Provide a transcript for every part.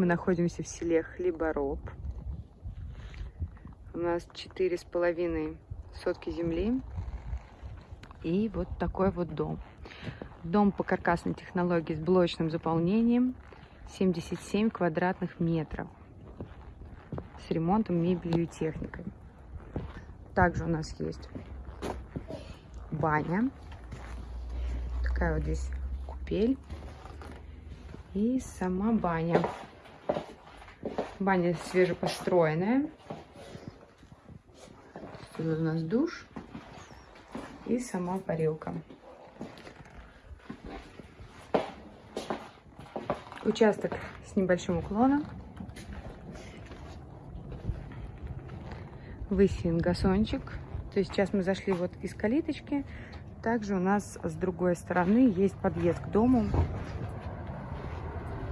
Мы находимся в селе Хлебороб. У нас четыре с половиной сотки земли. И вот такой вот дом. Дом по каркасной технологии с блочным заполнением. 77 квадратных метров. С ремонтом, мебелью и техникой. Также у нас есть баня. Такая вот здесь купель. И сама баня. Баня свежепостроенная. Тут у нас душ и сама парилка. Участок с небольшим уклоном. Высеян газончик. То есть сейчас мы зашли вот из калиточки. Также у нас с другой стороны есть подъезд к дому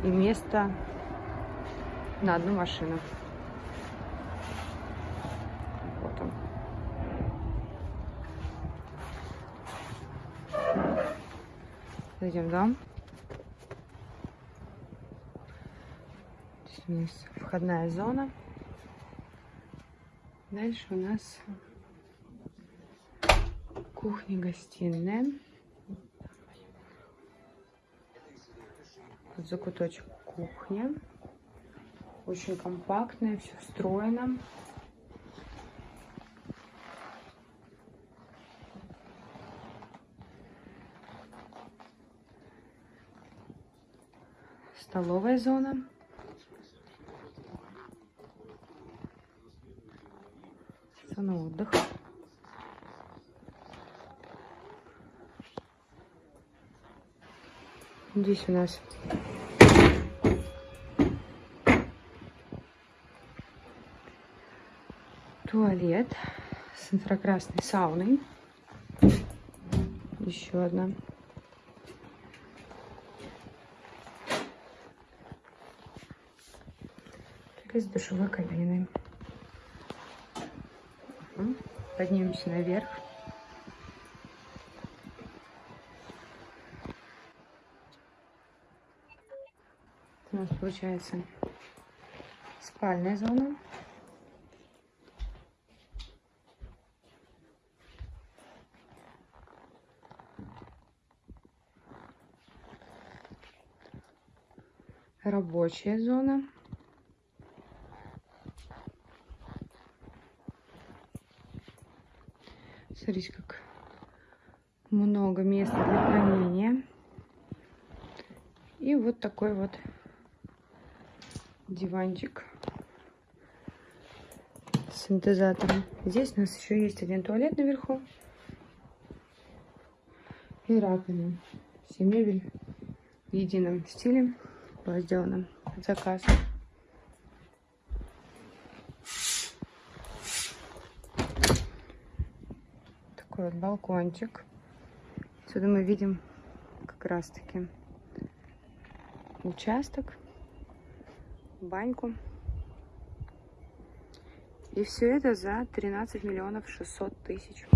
и место на одну машину. Вот он. Зайдем дом. Здесь у нас входная зона. Дальше у нас кухня-гостиная. закуточек кухня. Очень компактная, все встроено. Столовая зона. Зона отдыха. Здесь у нас туалет с инфракрасной сауной. Еще одна. С душевой кабиной. Поднимемся наверх. У нас получается спальная зона. Рабочая зона. Смотрите, как много места для хранения. И вот такой вот диванчик с синтезатором. Здесь у нас еще есть один туалет наверху и раковина. Все мебель в едином стиле была сделана заказ. Такой вот балкончик. Отсюда мы видим как раз таки участок, баньку. И все это за 13 миллионов 600 тысяч.